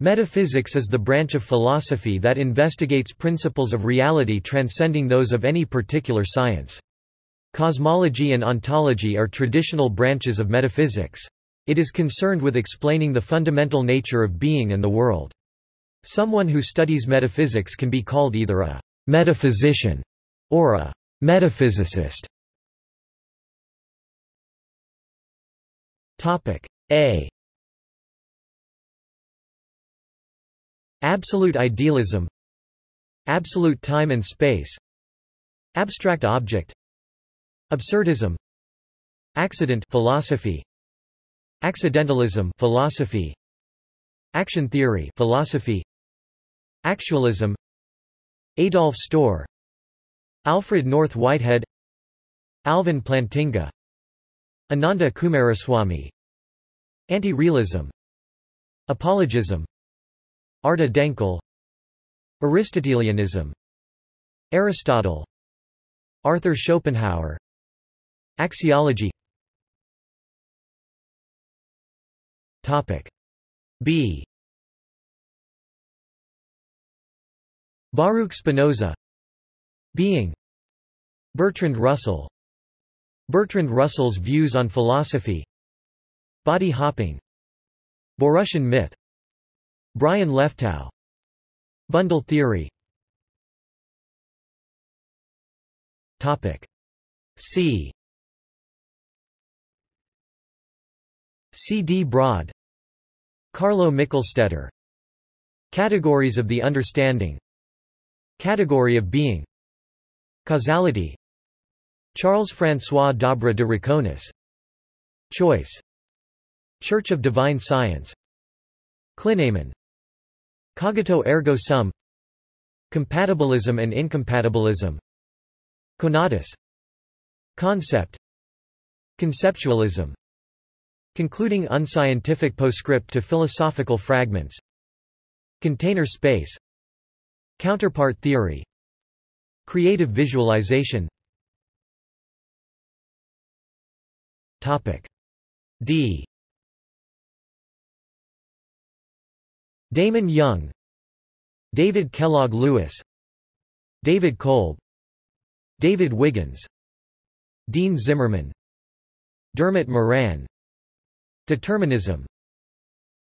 Metaphysics is the branch of philosophy that investigates principles of reality transcending those of any particular science. Cosmology and ontology are traditional branches of metaphysics. It is concerned with explaining the fundamental nature of being and the world. Someone who studies metaphysics can be called either a metaphysician or a metaphysicist. A Absolute idealism. Absolute time and space. Abstract object. Absurdism. Accident philosophy. Accidentalism philosophy. Action theory philosophy. Actualism. Adolf Stohr Alfred North Whitehead. Alvin Plantinga. Ananda Coomaraswamy Anti-realism. Apologism Arda Denkel Aristotelianism Aristotle Arthur Schopenhauer Axiology. Topic B. Baruch Spinoza Being Bertrand Russell Bertrand Russell's views on philosophy Body hopping Borussian myth Brian Leftow Bundle theory. Topic C. C. D. Broad. Carlo Michelstaedter Categories of the understanding. Category of being. Causality. Charles-François d'Aubray de Roconis Choice. Church of Divine Science. Clinamen Cogito ergo sum. Compatibilism and incompatibilism. Conatus. Concept. Conceptualism. Concluding unscientific postscript to philosophical fragments. Container space. Counterpart theory. Creative visualization. Topic. D Damon Young David Kellogg Lewis David Kolb David Wiggins Dean Zimmerman Dermot Moran Determinism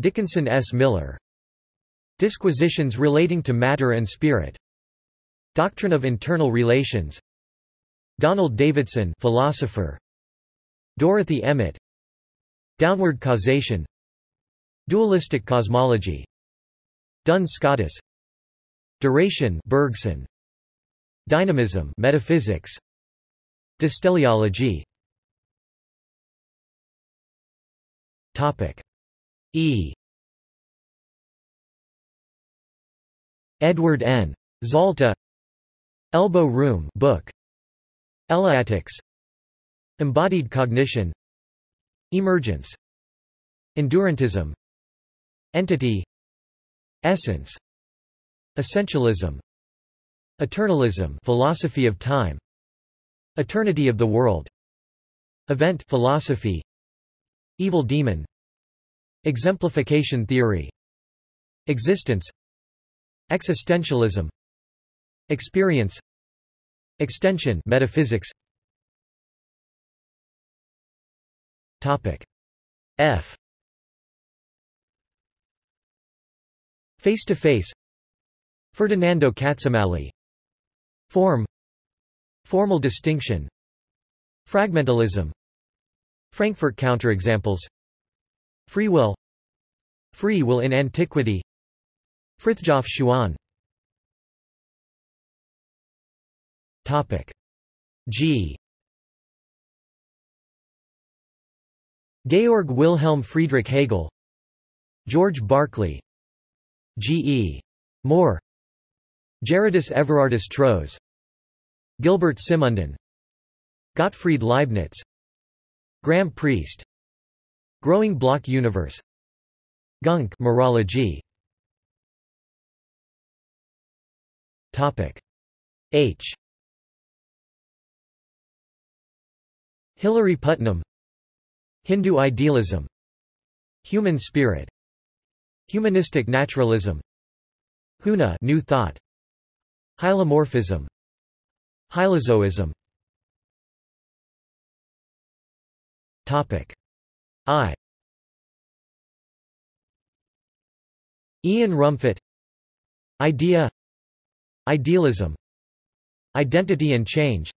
Dickinson S. Miller Disquisitions relating to matter and spirit Doctrine of internal relations Donald Davidson philosopher Dorothy Emmett Downward causation Dualistic cosmology Duns Scotus Duration Bergson. Dynamism metaphysics. Dysteleology Topic. E. Edward N. Zalta. Elbow Room book. Eleatics. Embodied cognition. Emergence. Endurantism. Entity Essence Essentialism Eternalism philosophy of time Eternity of the world Event philosophy Evil demon Exemplification theory Existence Existentialism Experience Extension metaphysics. Topic F Face to face Ferdinando Cazzamalli Form. Formal distinction. Fragmentalism. Frankfurt counterexamples. Free will. Free will in antiquity. Frithjof Schuon Topic. G. Georg Wilhelm Friedrich Hegel. George Berkeley G. E. Moore. Gerardus Everardus Troes. Gilbert Simondon Gottfried Leibniz. Graham Priest. Growing block universe. Gunk mereology. Topic. H. Hilary Putnam. Hindu idealism. Human spirit Humanistic naturalism. Huna new thought. Hylomorphism. Hylozoism. Topic. I. Ian Rumfitt Idea. Idealism. Identity and change.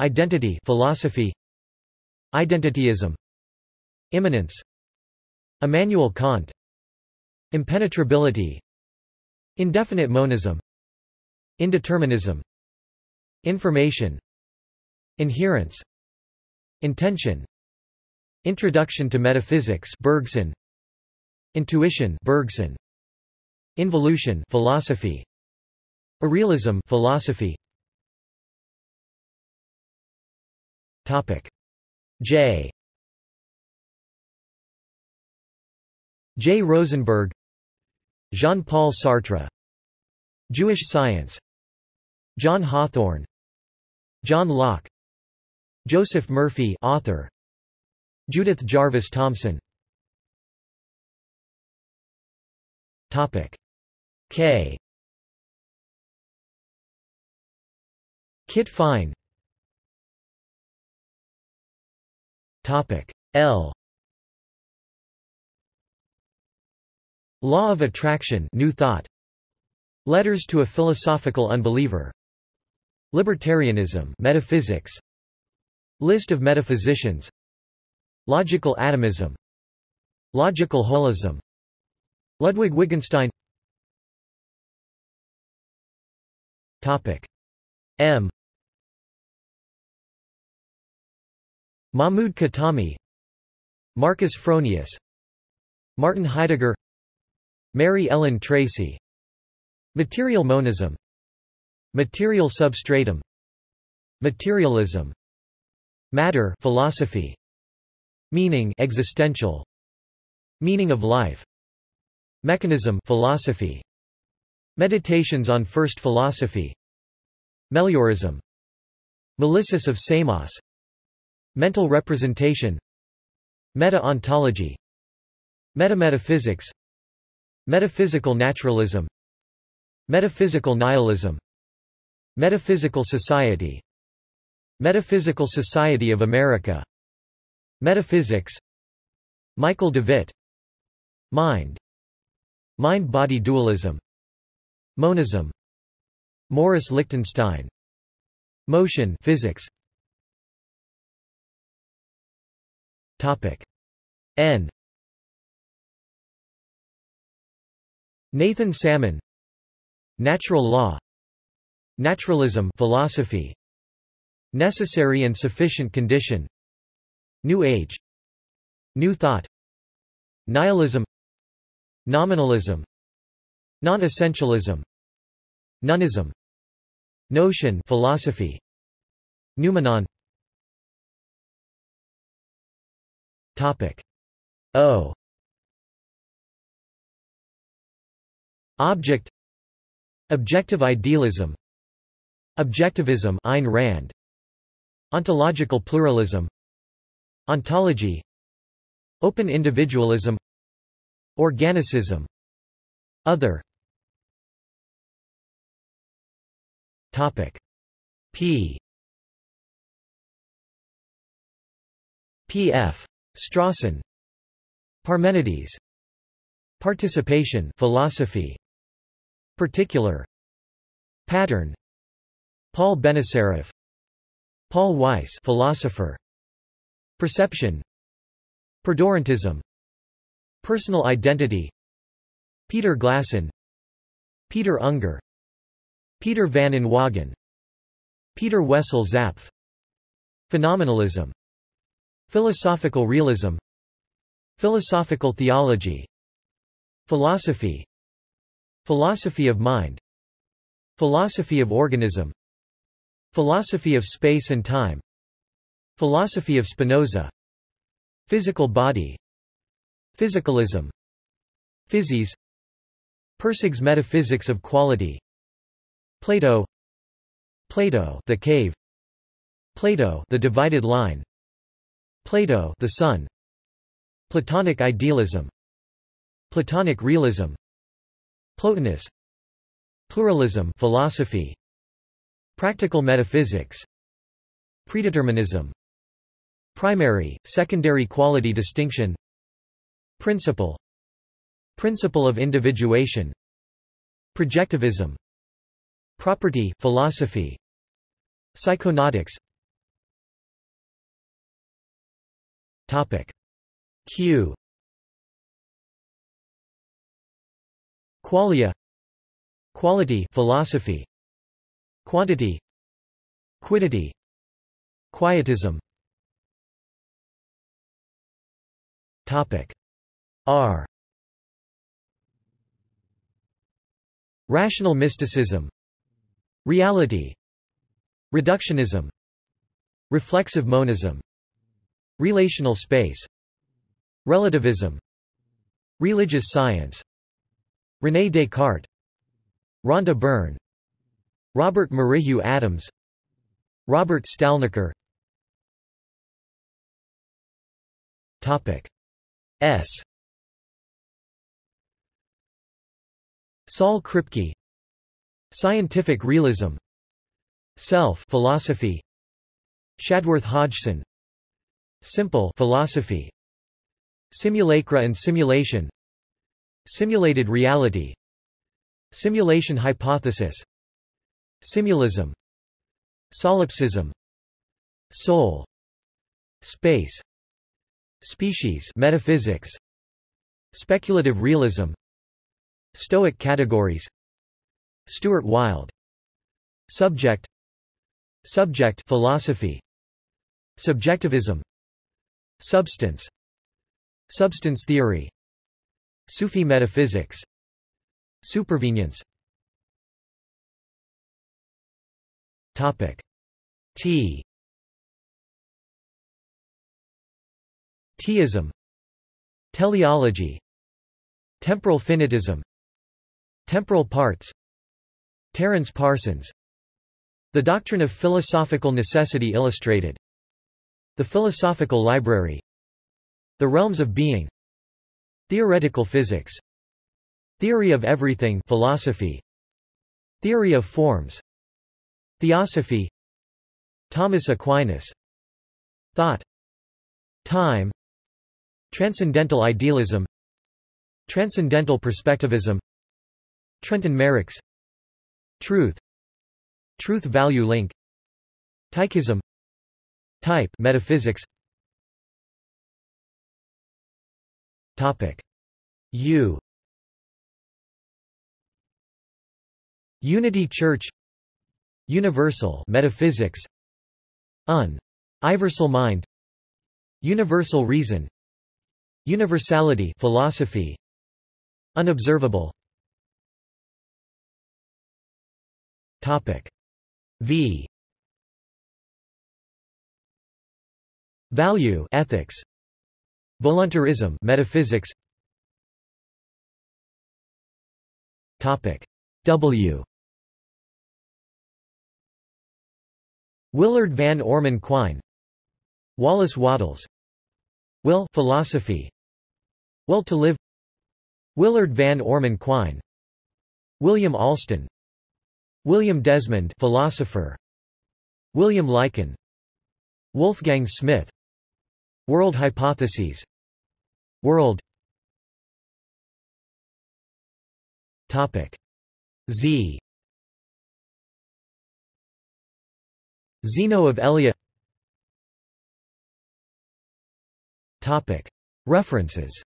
Identity philosophy. Identityism. Immanence. Immanuel Kant Impenetrability Indefinite monism Indeterminism Information Inherence Intention Introduction to Metaphysics Bergson Intuition Bergson Involution philosophy Irrealism philosophy. Topic J J. Rosenberg Jean-Paul Sartre Jewish science John Hawthorne John Locke Joseph Murphy author Judith Jarvis Thomson Topic. K. Kit Fine. Topic. L Law of Attraction New Thought. Letters to a Philosophical Unbeliever. Libertarianism Metaphysics. List of metaphysicians. Logical atomism. Logical holism. Ludwig Wittgenstein. Topic. M. Mahmoud Khatami. Marcus Fronius. Martin Heidegger Mary Ellen Tracy. Material monism. Material substratum. Materialism. Matter philosophy. Meaning existential. Meaning of life. Mechanism philosophy. Meditations on First Philosophy. Meliorism. Melissus of Samos. Mental representation. Meta-ontology. Metametaphysics Metaphysical naturalism. Metaphysical nihilism. Metaphysical Society. Metaphysical Society of America. Metaphysics. Michael DeWitt. Mind. Mind-body dualism. Monism. Morris Lichtenstein. Motion physics. Topic. N Nathan Salmon Natural law Naturalism philosophy Necessary and sufficient condition New Age New Thought Nihilism Nominalism Non-essentialism Nonism Notion philosophy Noumenon. Topic. O Object Objective idealism Objectivism Ayn Rand. Ontological pluralism Ontology Open individualism Organicism Other Topic. P. P.F. Strawson. Parmenides. Participation philosophy Particular Pattern. Paul Benacerraf Paul Weiss philosopher. Perception. Perdurantism Personal identity. Peter Glasson Peter Unger. Peter van Inwagen Peter Wessel Zapffe. Phenomenalism. Philosophical realism. Philosophical theology. Philosophy Philosophy of mind. Philosophy of organism. Philosophy of space and time. Philosophy of Spinoza. Physical body. Physicalism. Physis Pirsig's metaphysics of quality. Plato. Plato the cave. Plato the divided line. Plato the sun. Platonic idealism. Platonic realism Plotinus. Pluralism philosophy. Practical metaphysics. Predeterminism. Primary, secondary quality distinction. Principle. Principle of individuation. Projectivism. Property philosophy. Psychonautics. Topic. Q Qualia Quality philosophy Quantity Quiddity Quietism. Topic R. Rational mysticism Reality Reductionism Reflexive monism Relational space Relativism Religious science René Descartes Rhonda Byrne Robert Merrihew Adams Robert Stalnaker Topic S. Saul Kripke Scientific realism Self philosophy Shadworth Hodgson Simple philosophy Simulacra and simulation Simulated reality. Simulation hypothesis. Simulism Solipsism. Soul. Space. Species. Metaphysics. Speculative realism. Stoic categories. Stuart Wilde. Subject. Subject. Philosophy. Subjectivism. Substance. Substance theory Sufi metaphysics. Supervenience. Topic. T. Theism. Teleology. Temporal finitism. Temporal parts. Terence Parsons. The Doctrine of Philosophical Necessity Illustrated. The Philosophical Library. The Realms of Being Theoretical physics. Theory of everything philosophy. Theory of forms. Theosophy. Thomas Aquinas. Thought. Time. Transcendental idealism. Transcendental perspectivism. Trenton Merricks. Truth. Truth-value link. Tychism. Type metaphysics Topic. U. Unity Church. Universal metaphysics. Un. Iversal mind. Universal reason. Universality philosophy. Unobservable. Topic. V. Value ethics Voluntarism metaphysics. Topic W. Willard Van Orman Quine Wallace Wattles Will philosophy Will to live Willard Van Orman Quine William Alston William Desmond philosopher William Lycan Wolfgang Smith World hypotheses. World. Topic. Z. Zeno of Elea Topic. References